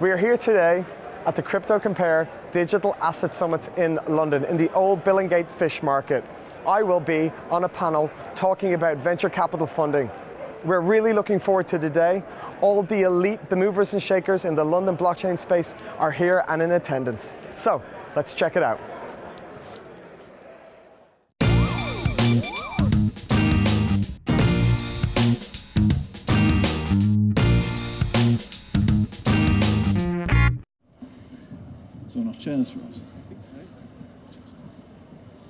We are here today at the CryptoCompare Digital Asset Summit in London in the old Billingsgate Fish Market. I will be on a panel talking about venture capital funding. We're really looking forward to today. All the elite, the movers and shakers in the London blockchain space are here and in attendance. So, let's check it out. So enough chairs for us.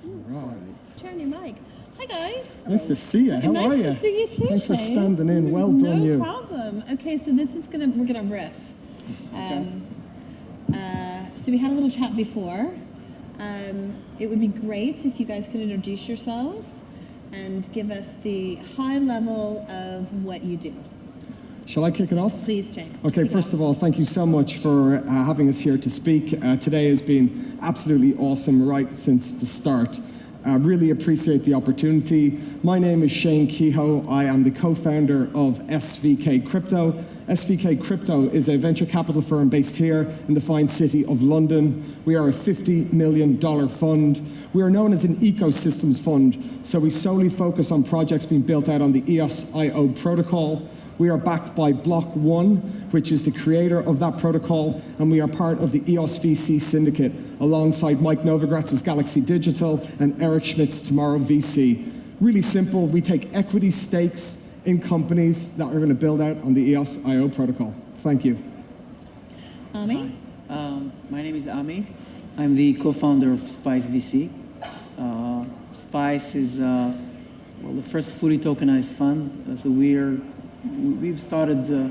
Right. Turn your mic. Hi guys. Nice to see you. How nice are you? Nice to see you too. Thanks for standing in. Well done, no problem. Okay, so this is gonna we're gonna riff. Um, uh, so we had a little chat before. Um, it would be great if you guys could introduce yourselves and give us the high level of what you do. Shall I kick it off? Please, Shane. Okay, first of all, thank you so much for uh, having us here to speak. Uh, today has been absolutely awesome right since the start. I really appreciate the opportunity. My name is Shane Kehoe. I am the co-founder of SVK Crypto. SVK Crypto is a venture capital firm based here in the fine city of London. We are a $50 million fund. We are known as an ecosystems fund, so we solely focus on projects being built out on the EOS.IO protocol. We are backed by Block One, which is the creator of that protocol, and we are part of the EOS VC syndicate alongside Mike Novogratz's Galaxy Digital and Eric Schmidt's Tomorrow VC. Really simple, we take equity stakes in companies that are going to build out on the EOS IO protocol. Thank you. Ami? Um, my name is Ami. I'm the co-founder of Spice VC. Uh, Spice is uh, well the first fully tokenized fund. Uh, so we're we've started. Uh,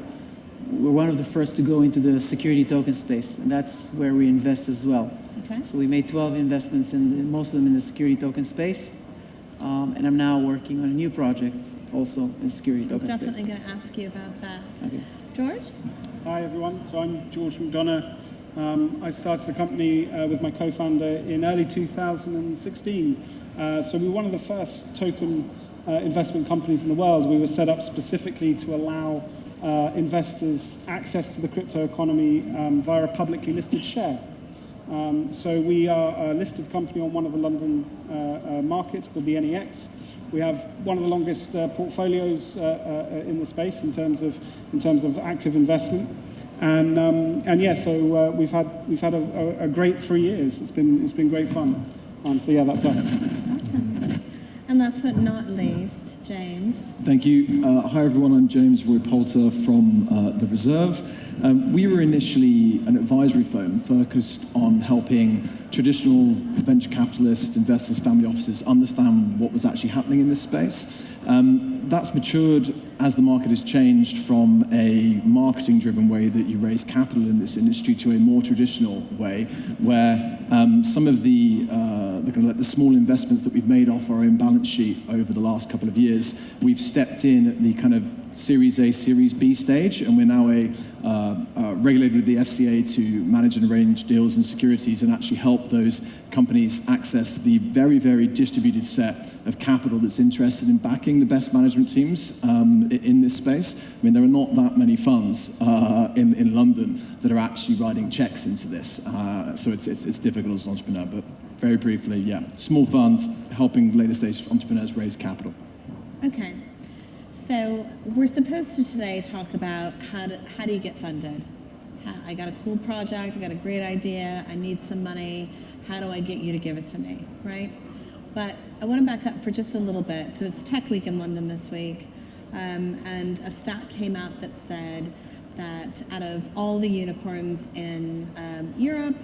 we're one of the first to go into the security token space, and that's where we invest as well. Okay. So we made 12 investments, in most of them in the security token space. Um, and I'm now working on a new project, also in security token space. Definitely space. going to ask you about that. Okay. George? Hi everyone, so I'm George McDonaugh. Um, I started the company uh, with my co-founder in early 2016. Uh, so we were one of the first token uh, investment companies in the world. We were set up specifically to allow uh, investors access to the crypto economy um, via a publicly listed share. Um, so we are a listed company on one of the London uh, uh, markets called the NEX. We have one of the longest uh, portfolios uh, in the space in terms of in terms of active investment, and um, and yeah, so we've had we've had a, a, a great three years. It's been it's been great fun. Um, so yeah, that's us. And last but not least, James. Thank you. Uh, hi, everyone. I'm James Roy Poulter from uh, The Reserve. Um, we were initially an advisory firm focused on helping traditional venture capitalists, investors, family offices understand what was actually happening in this space. Um, that's matured as the market has changed from a marketing-driven way that you raise capital in this industry to a more traditional way, where um, some of the, uh, the, kind of like the small investments that we've made off our own balance sheet over the last couple of years, we've stepped in at the kind of Series A, Series B stage, and we're now a uh, uh, regulated with the FCA to manage and arrange deals and securities and actually help those companies access the very, very distributed set of capital that's interested in backing the best management teams um, in this space. I mean, there are not that many funds uh, in, in London that are actually writing checks into this, uh, so it's, it's, it's difficult as an entrepreneur, but very briefly, yeah, small funds helping later stage entrepreneurs raise capital. Okay. So we're supposed to today talk about how, how do you get funded? I got a cool project, I got a great idea, I need some money, how do I get you to give it to me, right? But I want to back up for just a little bit. So it's Tech Week in London this week, um, and a stat came out that said that out of all the unicorns in um, Europe,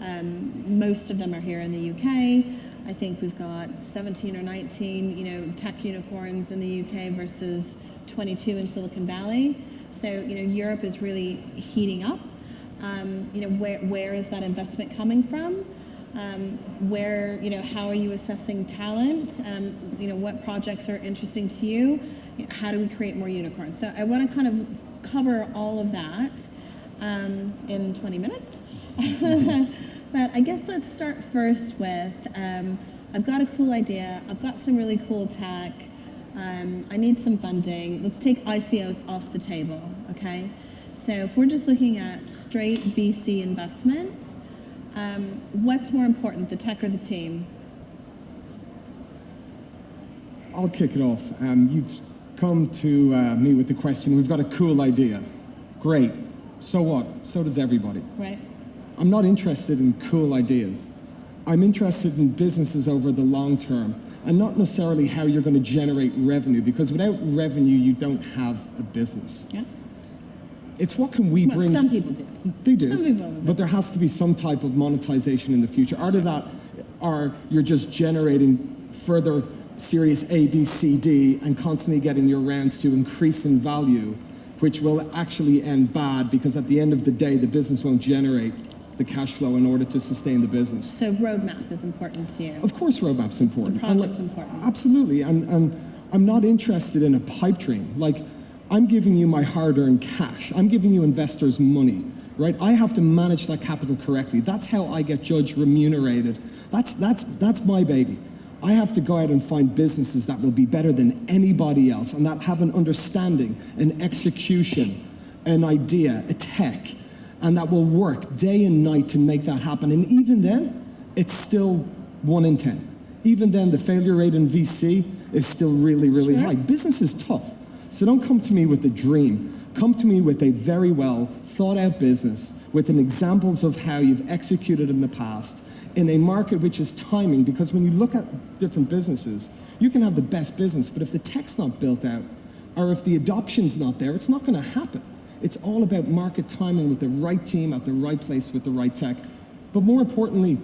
um, most of them are here in the UK. I think we've got 17 or 19, you know, tech unicorns in the UK versus 22 in Silicon Valley. So, you know, Europe is really heating up. Um, you know, where, where is that investment coming from? Um, where, you know, how are you assessing talent? Um, you know, what projects are interesting to you? How do we create more unicorns? So I want to kind of cover all of that um, in 20 minutes. but I guess let's start first with, um, I've got a cool idea, I've got some really cool tech, um, I need some funding. Let's take ICOs off the table, okay? So if we're just looking at straight VC investment, um, what's more important, the tech or the team? I'll kick it off. Um, you've come to uh, me with the question, we've got a cool idea. Great. So what? So does everybody. Right. I'm not interested in cool ideas. I'm interested in businesses over the long term and not necessarily how you're going to generate revenue because without revenue, you don't have a business. Yeah. It's what can we Well, bring. some people do. They do. People. But there has to be some type of monetization in the future. Either that or you're just generating further series A, B, C, D and constantly getting your rounds to increase in value, which will actually end bad because at the end of the day, the business won't generate the cash flow in order to sustain the business. So roadmap is important to you. Of course, roadmap's important. The project's like- important. Absolutely, and, and I'm not interested in a pipe dream. Like, I'm giving you my hard-earned cash. I'm giving you investors' money, right? I have to manage that capital correctly. That's how I get judged remunerated. That's that's that's my baby. I have to go out and find businesses that will be better than anybody else and that have an understanding, an execution, an idea, a tech, and that will work day and night to make that happen. And even then, it's still one in 10. Even then, the failure rate in VC is still really, really Sure. high. Business is tough. So don't come to me with a dream. Come to me with a very well thought out business with an examples of how you've executed in the past in a market which is timing. Because when you look at different businesses, you can have the best business, but if the tech's not built out, or if the adoption's not there, it's not going to happen. It's all about market timing with the right team at the right place with the right tech. But more importantly,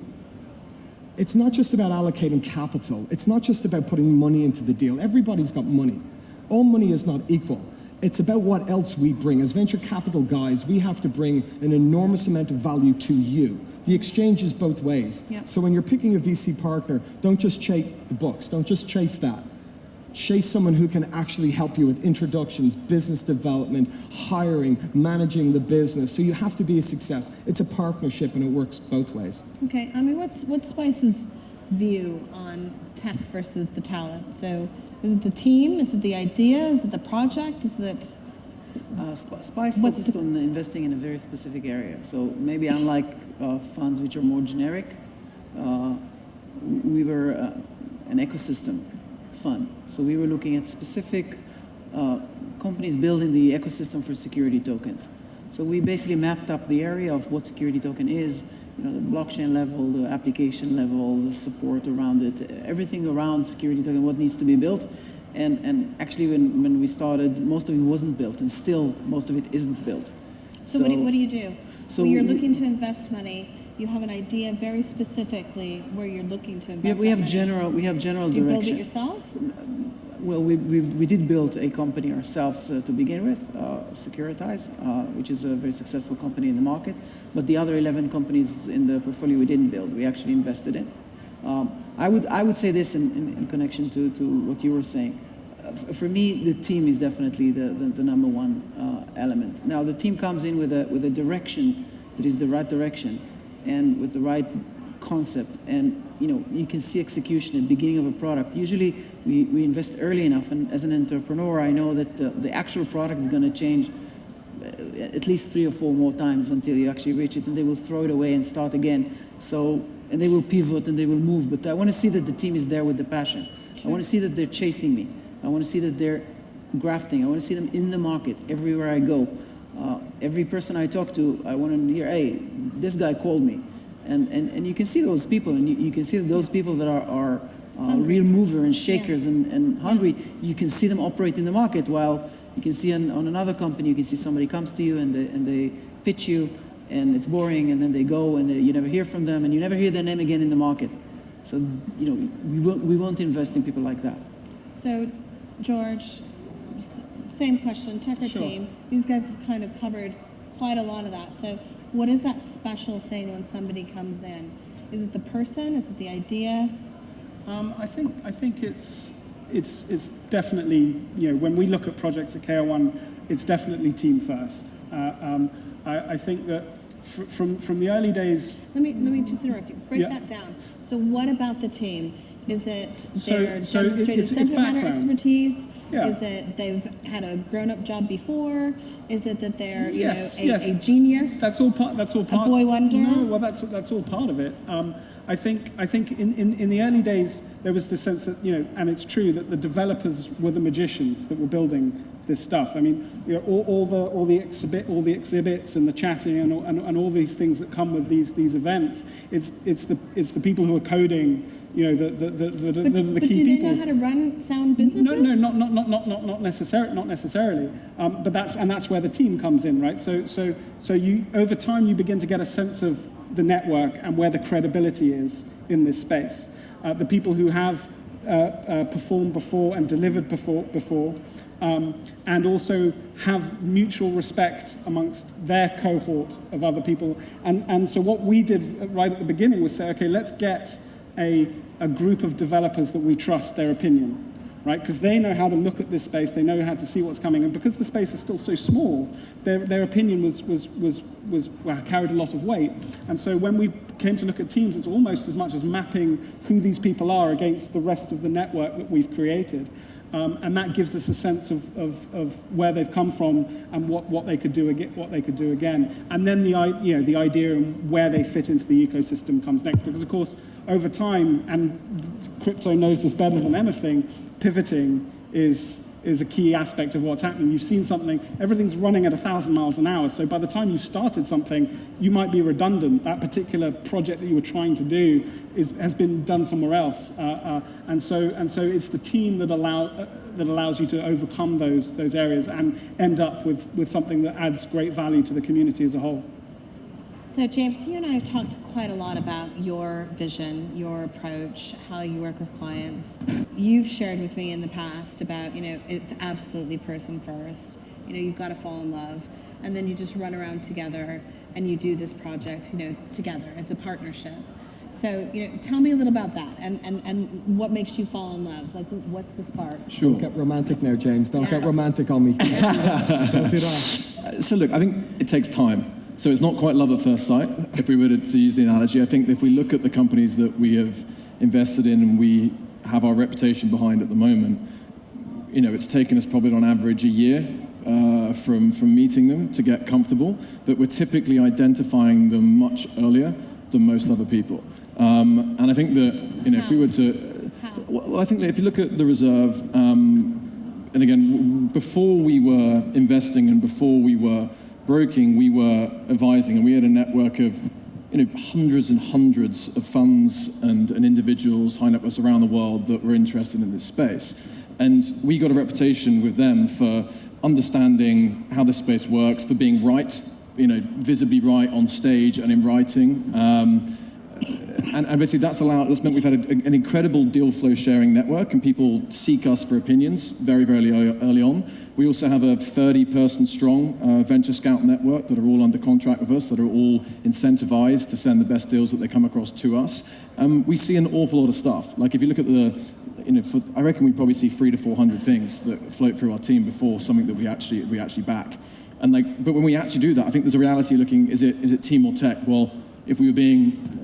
it's not just about allocating capital. It's not just about putting money into the deal. Everybody's got money. All money is not equal. It's about what else we bring. As venture capital guys, we have to bring an enormous amount of value to you. The exchange is both ways. Yep. So when you're picking a VC partner, don't just chase the books. Don't just chase that. Chase someone who can actually help you with introductions, business development, hiring, managing the business. So you have to be a success. It's a partnership and it works both ways. Okay, I mean, what's what's Spice's view on tech versus the talent? So, is it the team? Is it the idea? Is it the project? Is it Uh, Sp- Spice focused the- on investing in a very specific area. So maybe unlike uh, funds which are more generic, uh, we were uh, an ecosystem fund. So we were looking at specific uh, companies building the ecosystem for security tokens. So we basically mapped up the area of what security token is, you know, the blockchain level, the application level, the support around it, everything around security token, what needs to be built. And, and actually, when, when we started, most of it wasn't built, and still most of it isn't built. so? what, do, what do you do? so well, you're looking to invest money. You have an idea very specifically where you're looking to invest. We have, we have money. general we have general Do you build it yourself? Well, we, we, we did build a company ourselves uh, to begin with, uh, Securitize, uh, which is a very successful company in the market. But the other 11 companies in the portfolio we didn't build, we actually invested in. Um, I, would, I would say this in, in, in connection to, to what you were saying. Uh, for me, the team is definitely the, the, the number one uh, element. Now, the team comes in with a, with a direction that is the right direction and with the right concept and you know you can see execution at the beginning of a product. Usually we, we invest early enough and as an entrepreneur i know that the, the actual product is going to change uh, at least three or four more times until you actually reach it and they will throw it away and start again. So and they will pivot and they will move but i want to see that the team is there with the passion. I want to see that they're chasing me. I want to see that they're grafting. I want to see them in the market everywhere i go. Uh, every person i talk to i want to hear hey this guy called me and, and, and you can see those people, and you, you can see those people that are, are uh, real mover and shakers and, and hungry. You can see them operate in the market, while you can see on, on another company, you can see somebody comes to you and they, and they pitch you, and it's boring, and then they go, and they, you never hear from them, and you never hear their name again in the market. So, you know, we won't, we won't invest in people like that. So, George, same question, tech or Sure. team. These guys have kind of covered quite a lot of that. So, what is that special thing when somebody comes in? Is it the person? Is it the idea? Um, I think I think it's it's it's definitely you know when we look at projects at KR1, it's definitely team first. Uh, um, I, I think that fr- from from the early days, Let me let me just interrupt you. Break Yeah. that down. So, what about the team? Is it So- their so demonstrated it's- it's subject matter expertise? Yeah. Is it they've had a grown-up job before? Is it that they're Yes, you know a, yes. a genius? That's all part. That's all part. A boy wonder? No, well, that's that's all part of it. Um, I think I think in, in, in the early days there was the sense that you know, and it's true that the developers were the magicians that were building this stuff. I mean, you know, all, all the all the exhibit all the exhibits and the chatting and all, and, and all these things that come with these these events. It's it's the it's the people who are coding. You know, the the the, the, but, the, the but key do they people. know how to run sound businesses? No, no, not not not not not not necessarily, not necessarily. Um, but that's and that's where the team comes in, right? So so so you over time you begin to get a sense of the network and where the credibility is in this space. Uh, the people who have uh, uh, performed before and delivered before before. Um, and also have mutual respect amongst their cohort of other people. And, and so what we did right at the beginning was say, okay, let's get a, a group of developers that we trust their opinion, right? Because they know how to look at this space, they know how to see what's coming, and because the space is still so small, their, their opinion was, was, was, was well, carried a lot of weight. And so when we came to look at teams, it's almost as much as mapping who these people are against the rest of the network that we've created. Um, and that gives us a sense of, of, of where they've come from and what, what they could do again, what they could do again. And then the, you know, the idea and where they fit into the ecosystem comes next. Because of course, over time, and crypto knows this better than anything, pivoting is is a key aspect of what's happening. You've seen something, everything's running at 1,000 miles an hour, so by the time you started something, you might be redundant. That particular project that you were trying to do is, has been done somewhere else. Uh, uh, and, so, and so it's the team that, allow, uh, that allows you to overcome those, those areas and end up with, with something that adds great value to the community as a whole. So, James, you and I have talked quite a lot about your vision, your approach, how you work with clients. You've shared with me in the past about, you know, it's absolutely person first. You know, you've got to fall in love, and then you just run around together and you do this project, you know, together. It's a partnership. So, you know, tell me a little about that and, and, and what makes you fall in love? Like, what's the spark? Don't get romantic now, James. Don't get romantic on me. Don't do that. So look, I think it takes time. So it's not quite love at first sight, if we were to, to use the analogy. I think if we look at the companies that we have invested in and we have our reputation behind at the moment, you know, it's taken us probably on average a year uh, from, from meeting them to get comfortable, but we're typically identifying them much earlier than most other people. Um, and I think that, you know, if we were to, well, I think that if you look at the reserve, um, and again, w- before we were investing and before we were broking, we were advising, and we had a network of you know, hundreds and hundreds of funds and, and individuals, high net around the world that were interested in this space. And we got a reputation with them for understanding how this space works, for being right, you know, visibly right on stage and in writing. Um, and, basically that's allowed that's meant we've had a, an incredible deal flow sharing network and people seek us for opinions very very early, early on we also have a 30 person strong uh, venture scout network that are all under contract with us that are all incentivized to send the best deals that they come across to us um, we see an awful lot of stuff like if you look at the you know, for, I reckon we probably see three to 400 things that float through our team before something that we actually, we actually back. And like, but when we actually do that, I think there's a reality looking, is it, is it team or tech? Well, if we were being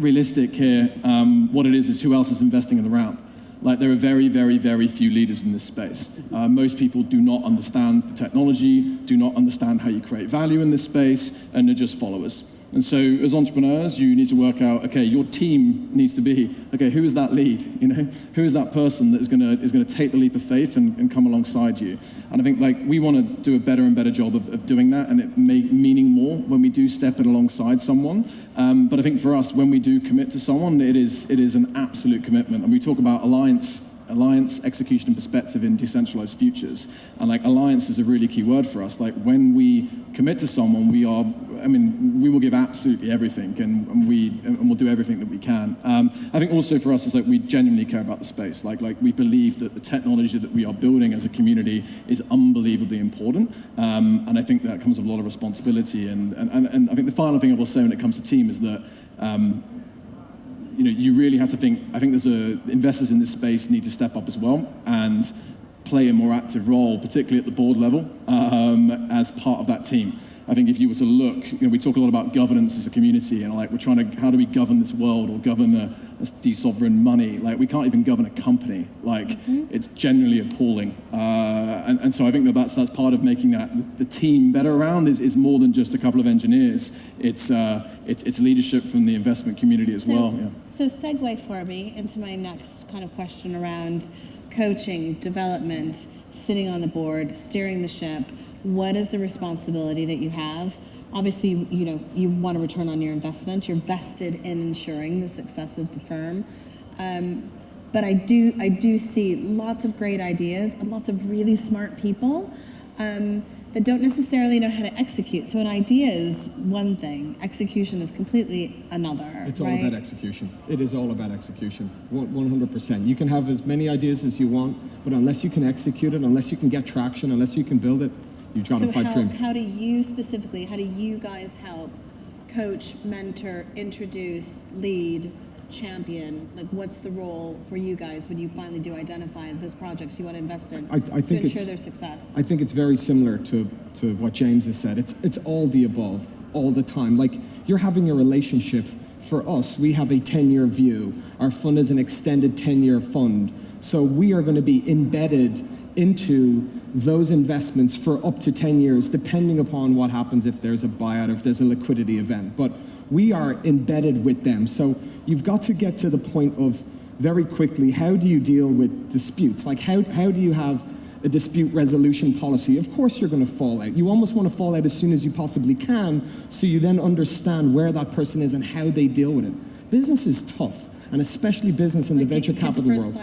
realistic here, um, what it is is who else is investing in the round. Like there are very, very, very few leaders in this space. Uh, most people do not understand the technology, do not understand how you create value in this space, and are just followers. And so as entrepreneurs, you need to work out, okay, your team needs to be, okay, who is that lead? You know, who is that person that is gonna, is gonna take the leap of faith and, and come alongside you? And I think like we wanna do a better and better job of, of doing that and it may, meaning more when we do step in alongside someone. Um, but I think for us, when we do commit to someone, it is, it is an absolute commitment. And we talk about alliance alliance, execution, and perspective in decentralized futures. And like alliance is a really key word for us. Like when we commit to someone, we are, I mean, we will give absolutely everything and, and we, and we'll do everything that we can. Um, I think also for us is like we genuinely care about the space. Like, like we believe that the technology that we are building as a community is unbelievably important. Um, and I think that comes with a lot of responsibility. And, and, and, and I think the final thing I will say when it comes to team is that um, you know, you really have to think, I think there's a, investors in this space need to step up as well and play a more active role, particularly at the board level, um, as part of that team. I think if you were to look, you know, we talk a lot about governance as a community, and like we're trying to, how do we govern this world or govern the, this de-sovereign money? Like we can't even govern a company. Like it's genuinely appalling. Uh, and, and so I think that that's, that's part of making that the, the team better around is, is more than just a couple of engineers. It's, uh, it's, it's leadership from the investment community as So, well. Yeah. so segue for me into my next kind of question around coaching, development, sitting on the board, steering the ship. What is the responsibility that you have? Obviously, you know you want to return on your investment. You're vested in ensuring the success of the firm. Um, but I do, I do see lots of great ideas and lots of really smart people um, that don't necessarily know how to execute. So an idea is one thing, execution is completely another. It's all right? about execution. It is all about execution. 100%. You can have as many ideas as you want, but unless you can execute it, unless you can get traction, unless you can build it, you've got So pipe how, how do you specifically, how do you guys help coach, mentor, introduce, lead, champion? Like what's the role for you guys when you finally do identify those projects you want to invest in I- I think it's- ensure their success? I think it's very similar to, to what James has said. It's, it's all the above, all the time. Like, you're having a relationship. For us, we have a 10 year view. Our fund is an extended 10 year fund. So we are going to be embedded into those investments for up to 10 years, depending upon what happens if there's a buyout, if there's a liquidity event. But we are embedded with them. So you've got to get to the point of very quickly how do you deal with disputes? Like, how, how do you have a dispute resolution policy, of course you're going to fall out. You almost want to fall out as soon as you possibly can so you then understand where that person is and how they deal with it. Business is tough, and especially business in the venture capital world.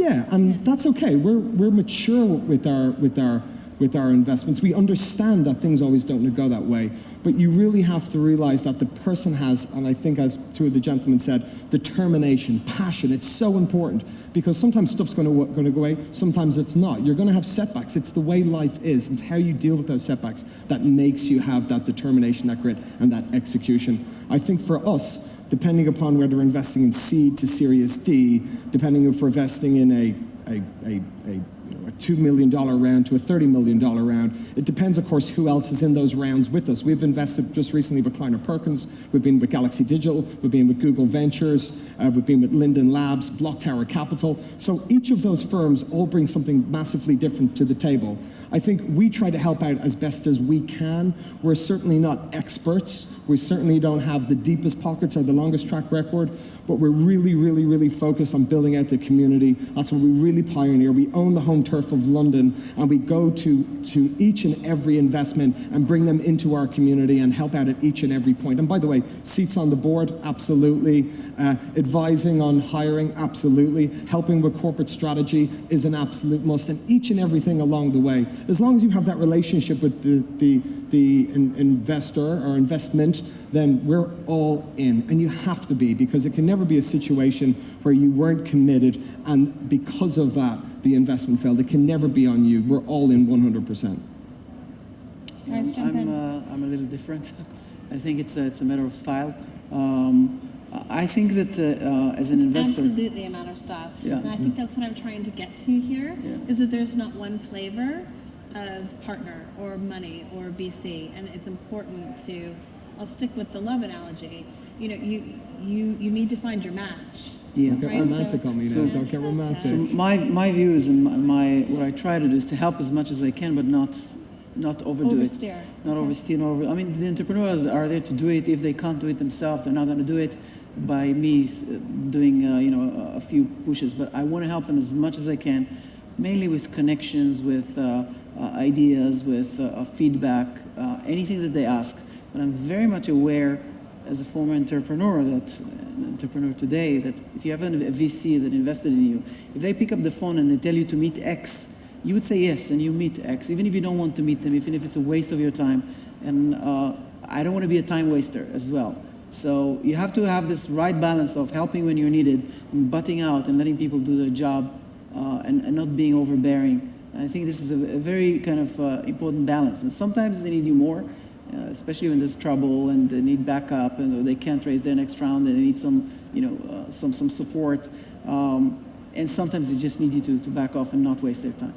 Yeah, and that's okay. We're, we're mature with our, with, our, with our investments. We understand that things always don't go that way. But you really have to realize that the person has, and I think as two of the gentlemen said, determination, passion. It's so important because sometimes stuff's going to, going to go away, sometimes it's not. You're going to have setbacks. It's the way life is. It's how you deal with those setbacks that makes you have that determination, that grit, and that execution. I think for us, depending upon whether we're investing in seed to Series D, depending if we're investing in a, a, a, a, a $2 million round to a $30 million round, it depends, of course, who else is in those rounds with us. We've invested just recently with Kleiner Perkins, we've been with Galaxy Digital, we've been with Google Ventures, uh, we've been with Linden Labs, BlockTower Capital. So each of those firms all bring something massively different to the table. I think we try to help out as best as we can. We're certainly not experts. We certainly don't have the deepest pockets or the longest track record, but we're really, really, really focused on building out the community. That's what we really pioneer. We own the home turf of London, and we go to, to each and every investment and bring them into our community and help out at each and every point. And by the way, seats on the board, absolutely. Uh, advising on hiring, absolutely. Helping with corporate strategy is an absolute must, and each and everything along the way. As long as you have that relationship with the, the, the in- investor or investment, then we're all in. And you have to be, because it can never be a situation where you weren't committed, and because of that, the investment failed. It can never be on you. We're all in 100%. Guys, jump I'm, uh, I'm a little different. I think it's a, it's a matter of style. Um, I think that uh, uh, as an investor, Absolutely a matter of style. Yeah. And I think that's what I'm trying to get to here, Yeah. is that there's not one flavor of partner or money or VC. And it's important to, I'll stick with the love analogy. You know, you, you, you need to find your match. yeah. Don't get Right, romantic so- on me so- Don't get romantic. So my, my view is, and my, my what I try to do is to help as much as I can, but not not overdo it. Oversteer. Not Okay. oversteer. Not over. I mean, the entrepreneurs are there to do it. If they can't do it themselves, they're not going to do it by me doing uh, you know a- a few pushes. But I want to help them as much as I can, mainly with connections, with uh, ideas, with uh, uh, feedback, uh, anything that they ask. But I'm very much aware, as a former entrepreneur, that an entrepreneur today, that if you have a VC that invested in you, if they pick up the phone and they tell you to meet X, you would say yes, and you meet X, even if you don't want to meet them, even if it's a waste of your time. And uh, I don't want to be a time waster as well. So you have to have this right balance of helping when you're needed, and butting out and letting people do their job, uh, and, and not being overbearing. I think this is a, a very kind of uh, important balance. And sometimes they need you more, uh, especially when there's trouble and they need backup and they can't raise their next round and they need some, you know, uh, some, some support. Um, and sometimes they just need you to, to back off and not waste their time.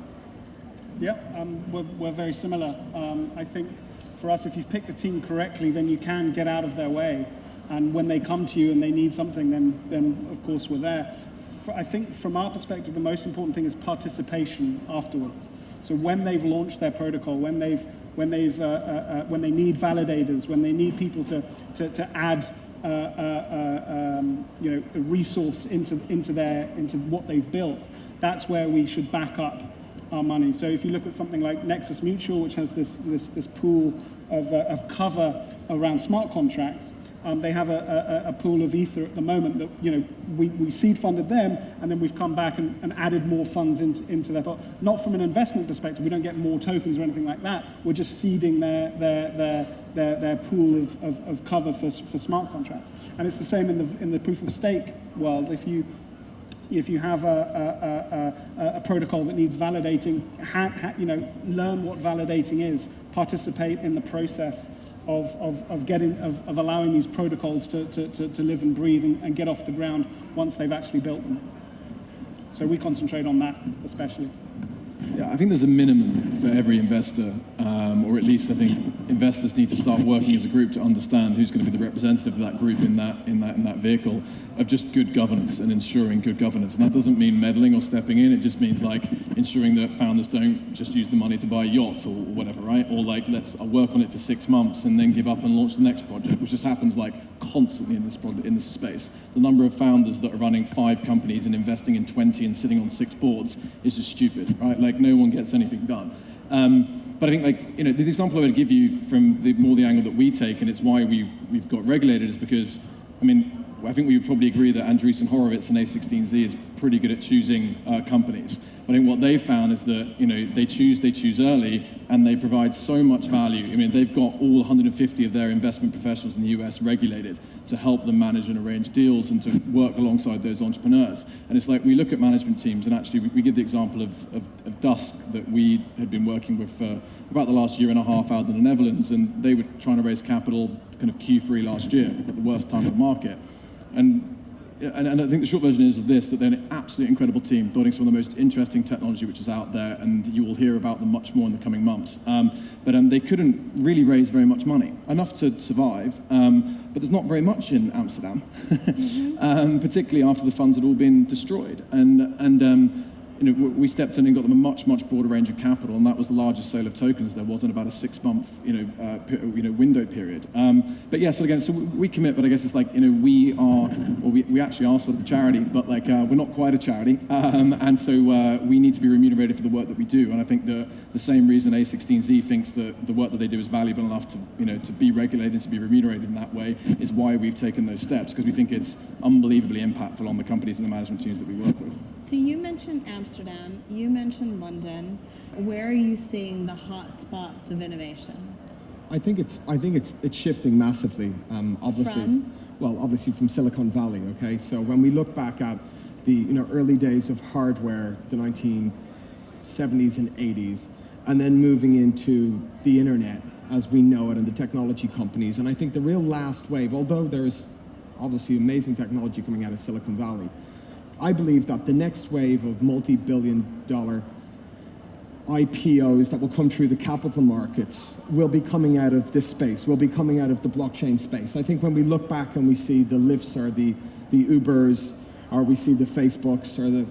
Yeah, um, we're, we're very similar. Um, I think for us, if you've picked the team correctly, then you can get out of their way. And when they come to you and they need something, then, then of course we're there. I think from our perspective, the most important thing is participation afterwards. So when they've launched their protocol, when they've when they've uh, uh, uh, when they need validators, when they need people to to, to add uh, uh, uh, um, you know a resource into into their into what they've built, that's where we should back up our money. So if you look at something like Nexus Mutual, which has this this, this pool of, of cover around smart contracts, um, they have a, a, a, pool of ether at the moment that you know we, we seed funded them, and then we've come back and, and added more funds into, into their pot. Not from an investment perspective, we don't get more tokens or anything like that. We're just seeding their their their their, their pool of, of, of cover for, for smart contracts. And it's the same in the in the proof of stake world. If you if you have a, a, a, a, protocol that needs validating, ha, ha, you know, learn what validating is, participate in the process, of, of, of, getting, of, of allowing these protocols to, to, to, to live and breathe and, and get off the ground once they've actually built them. So we concentrate on that especially. Yeah, I think there's a minimum for every investor, um, or at least I think investors need to start working as a group to understand who's going to be the representative of that group in that in that in that vehicle of just good governance and ensuring good governance. And that doesn't mean meddling or stepping in. It just means like ensuring that founders don't just use the money to buy a yacht or whatever, right? Or like let's I'll work on it for six months and then give up and launch the next project, which just happens like constantly in this project, in this space. The number of founders that are running five companies and investing in 20 and sitting on six boards is just stupid, right? Like no one gets anything done. Um, but I think, like, you know, the example I would give you from the more the angle that we take, and it's why we, we've got regulated, is because, I mean, I think we would probably agree that Andreessen Horowitz and A16Z is pretty good at choosing uh, companies. I think what they've found is that you know they choose they choose early and they provide so much value. I mean they've got all 150 of their investment professionals in the US regulated to help them manage and arrange deals and to work alongside those entrepreneurs. And it's like we look at management teams and actually we, we give the example of, of, of Dusk that we had been working with for about the last year and a half out in the Netherlands and they were trying to raise capital kind of Q3 last year at the worst time of the market. And, and, and, I think the short version is of this, that they're an absolutely incredible team, building some of the most interesting technology which is out there, and you will hear about them much more in the coming months. Um, but um, they couldn't really raise very much money, enough to survive, um, but there's not very much in Amsterdam, mm-hmm. particularly after the funds had all been destroyed. And, and um, you know, we stepped in and got them a much, much broader range of capital, and that was the largest sale of tokens there was in about a six-month, you know, uh, you know, window period. Um, but yeah, so again, so we commit, but I guess it's like, you know, we are, well, we, we actually are sort of a charity, but like, uh, we're not quite a charity, um, and so uh, we need to be remunerated for the work that we do, and I think the, the same reason A16Z thinks that the work that they do is valuable enough to, you know, to be regulated, and to be remunerated in that way, is why we've taken those steps, because we think it's unbelievably impactful on the companies and the management teams that we work with. So you mentioned Amsterdam, you mentioned London. Where are you seeing the hot spots of innovation? I think it's I think it's it's shifting massively. Um, obviously, from? well, obviously from Silicon Valley. Okay, so when we look back at the you know early days of hardware, the 1970s and 80s, and then moving into the internet as we know it and the technology companies, and I think the real last wave, although there's obviously amazing technology coming out of Silicon Valley, I believe that the next wave of multi-billion dollar IPOs that will come through the capital markets will be coming out of this space, will be coming out of the blockchain space. I think when we look back and we see the Lyfts or the, the Ubers, or we see the Facebooks or the,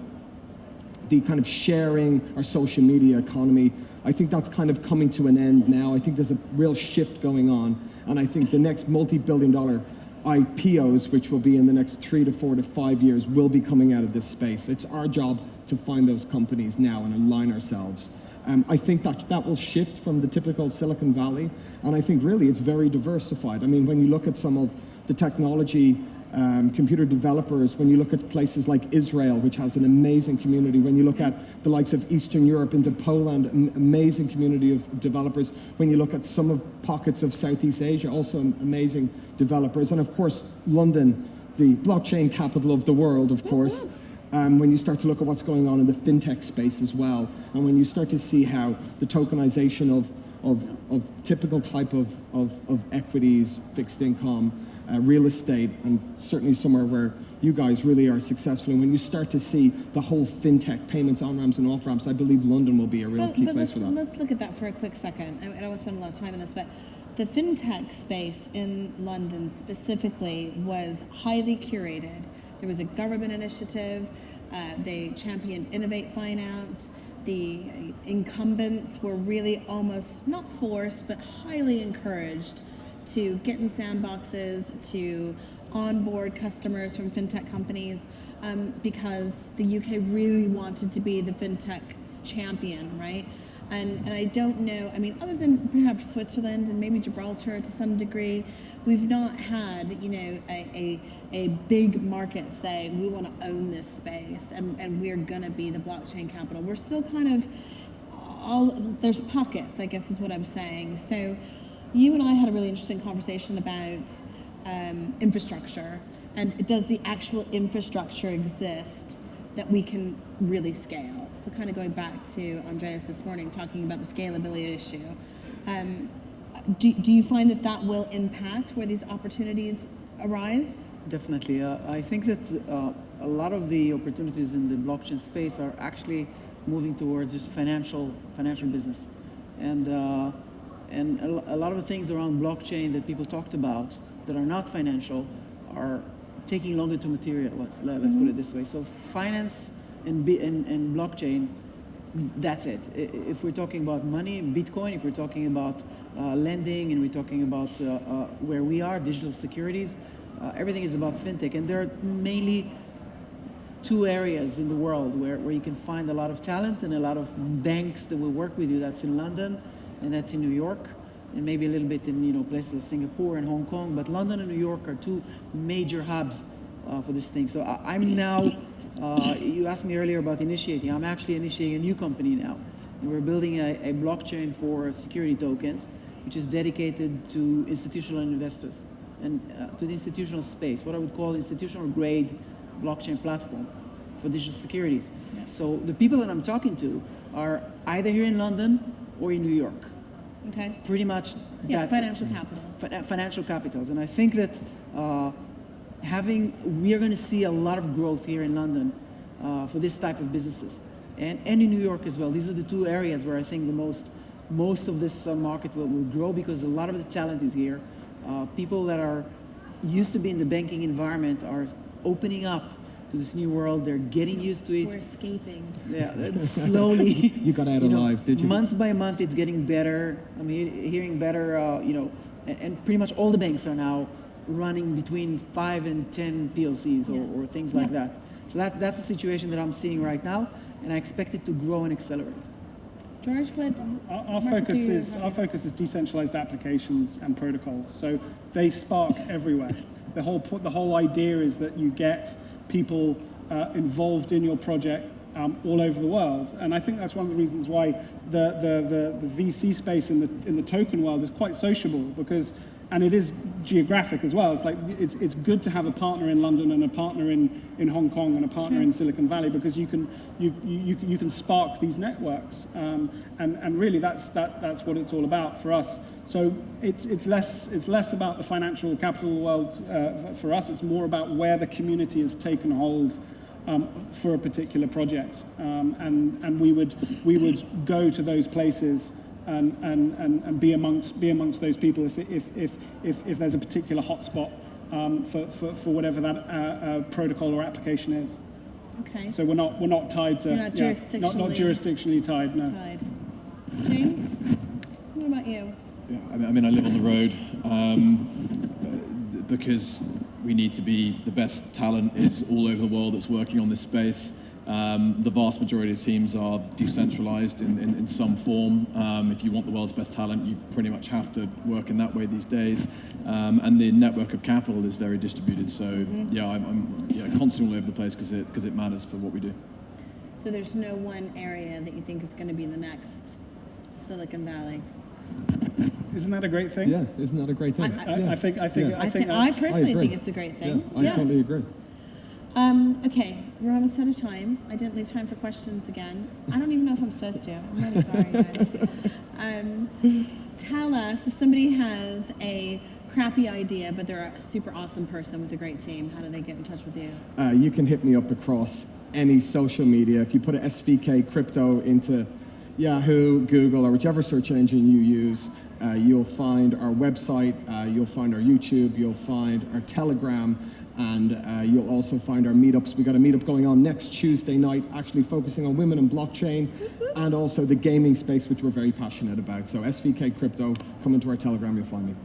the kind of sharing or social media economy, I think that's kind of coming to an end now. I think there's a real shift going on. And I think the next multi-billion dollar IPOs, which will be in the next three to four to five years, will be coming out of this space. It's our job to find those companies now and align ourselves. Um, I think that that will shift from the typical Silicon Valley, and I think really it's very diversified. I mean, when you look at some of the technology um, computer developers, when you look at places like Israel, which has an amazing community, when you look at the likes of Eastern Europe into Poland, an amazing community of developers, when you look at some of pockets of Southeast Asia, also amazing developers, and of course, London, the blockchain capital of the world, of course. Um, when you start to look at what's going on in the fintech space as well, and when you start to see how the tokenization of, of, of typical type of, of, of equities, fixed income, uh, real estate, and certainly somewhere where you guys really are successful. And when you start to see the whole fintech payments on ramps and off ramps, I believe London will be a real but, key but place for that. Let's look at that for a quick second. I, I don't want to spend a lot of time on this, but the fintech space in London specifically was highly curated. There was a government initiative. Uh, they championed Innovate Finance. The incumbents were really almost not forced, but highly encouraged to get in sandboxes, to onboard customers from fintech companies, um, because the UK really wanted to be the fintech champion, right? And, and I don't know, I mean, other than perhaps Switzerland and maybe Gibraltar to some degree, we've not had, you know, a, a, a big market saying we want to own this space and, and we're going to be the blockchain capital. We're still kind of all, there's pockets, I guess is what I'm saying. So you and I had a really interesting conversation about um, infrastructure and does the actual infrastructure exist that we can really scale? So kind of going back to Andreas this morning, talking about the scalability issue. Um, do, do you find that that will impact where these opportunities arise? Definitely. Uh, I think that uh, a lot of the opportunities in the blockchain space are actually moving towards just financial financial business, and uh, and a, lot of the things around blockchain that people talked about that are not financial are taking longer to materialize. Let's, let's mm -hmm. put it this way. So finance and, and, and blockchain, that's it. If we're talking about money, Bitcoin, if we're talking about uh, lending and we're talking about uh, uh, where we are, digital securities, uh, everything is about fintech. And there are mainly two areas in the world where, where you can find a lot of talent and a lot of banks that will work with you. That's in London and that's in New York and maybe a little bit in you know places like Singapore and Hong Kong. But London and New York are two major hubs uh, for this thing. So I, am now uh, you asked me earlier about initiating. I'm actually initiating a new company now. And we're building a, a blockchain for security tokens, which is dedicated to institutional investors and uh, to the institutional space, what I would call institutional grade blockchain platform for digital securities. Yeah. So the people that I'm talking to are either here in London or in New York. Okay. Pretty much yeah, financial capitals. financial capitals. And I think that uh, having, we are going to see a lot of growth here in London uh, for this type of businesses. And, and in New York as well. These are the two areas where I think the most, most of this uh, market will, will grow because a lot of the talent is here. Uh, people that are used to be in the banking environment are opening up to this new world. They're getting used to it. We're escaping. Yeah, slowly. you got out you alive, did you? Month by month, it's getting better. I mean, hearing better, uh, you know, and, and, pretty much all the banks are now running between five and 10 POCs or, yeah. or things like yeah. that. So that, that's the situation that I'm seeing right now, and I expect it to grow and accelerate. George, what our, our focus is our focus is decentralized applications and protocols. So they spark everywhere. The whole the whole idea is that you get people uh, involved in your project um, all over the world, and I think that's one of the reasons why the the, the, the VC space in the in the token world is quite sociable because and it is geographic as well. It's like it's, it's good to have a partner in London and a partner in, in Hong Kong and a partner sure. in Silicon Valley because you can you, you, you can spark these networks um, and, and really that's that that's what it's all about for us. So it's it's less it's less about the financial capital world uh, for us. It's more about where the community has taken hold. Um, for a particular project, um, and and we would we would go to those places and, and, and, and be, amongst, be amongst those people if, if, if, if, if there's a particular hotspot um, for, for, for whatever that uh, uh, protocol or application is. Okay. So we're not, we're not tied to... You're not jurisdictionally, not, not jurisdictionally tied, no. Tied. James, what about you? Yeah, I mean, I, live on the road um, because we need to be, the best talent is all over the world that's working on this space. Um, the vast majority of teams are decentralized in, in, in some form. Um, if you want the world's best talent, you pretty much have to work in that way these days. Um, and the network of capital is very distributed. So mm-hmm. yeah, I'm, I'm yeah, constantly all over the place because it, cause it matters for what we do. So there's no one area that you think is going to be the next Silicon Valley? Isn't that a great thing? Yeah, isn't that a great thing? I, I, yeah. I think I think yeah. I think I, personally think it's a great thing. Yeah, I totally agree. Um, okay, we're almost out of time. I didn't leave time for questions again. I don't even know if I'm supposed to. I'm really sorry, guys. Um, tell us if somebody has a crappy idea, but they're a super awesome person with a great team, how do they get in touch with you? Uh, you can hit me up across any social media. If you put an SVK crypto into Yahoo, Google, or whichever search engine you use, uh, you'll find our website, uh, you'll find our YouTube, you'll find our Telegram, and uh, you'll also find our meetups. We've got a meetup going on next Tuesday night, actually focusing on women and blockchain, and also the gaming space, which we're very passionate about. So SVK Crypto, come into our Telegram, you'll find me.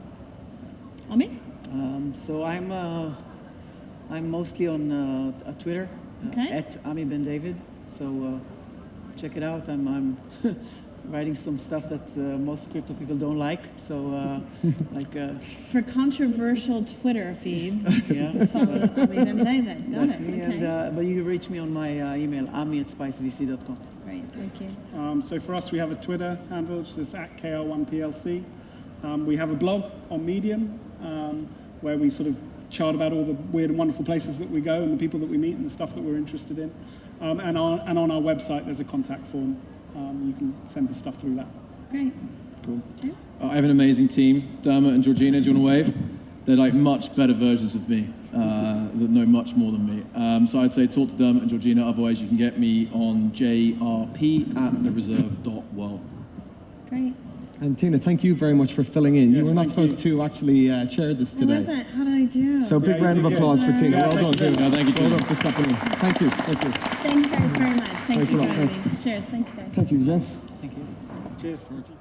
Ami? Um, so I'm uh, I'm mostly on uh, uh, Twitter uh, Okay. at Ami Ben David. So uh, check it out. I'm I'm writing some stuff that uh, most crypto people don't like. So uh, like uh, For controversial Twitter feeds, yeah. follow Ami Ben David. Got That's it. me, okay. and uh, but you can reach me on my uh, email, ami at spicevc.com. Great, thank you. Um, so for us, we have a Twitter handle, which is at KR1PLC. Um, we have a blog on Medium um, where we sort of chart about all the weird and wonderful places that we go and the people that we meet and the stuff that we're interested in. Um, and, on, and on our website, there's a contact form. Um, you can send us stuff through that. Great. Cool. James? Uh, I have an amazing team. Dermot and Georgina, do you want to wave? They're like much better versions of me uh, that know much more than me. Um, so I'd say talk to Dermot and Georgina. Otherwise, you can get me on jrp at thereserve.world. Great. And Tina, thank you very much for filling in. you were not thank supposed to actually uh, chair this How today. was it? How did I do? So big Yeah, you round of did good. applause for Tina. Yeah, well thank done, you Tina. No, thank you, Well done for stepping in. Thank you. Thank you. Thank you guys very much. Thank Thanks you for having me. Cheers. Thank you guys. Thank you, gents. Thank you. Cheers.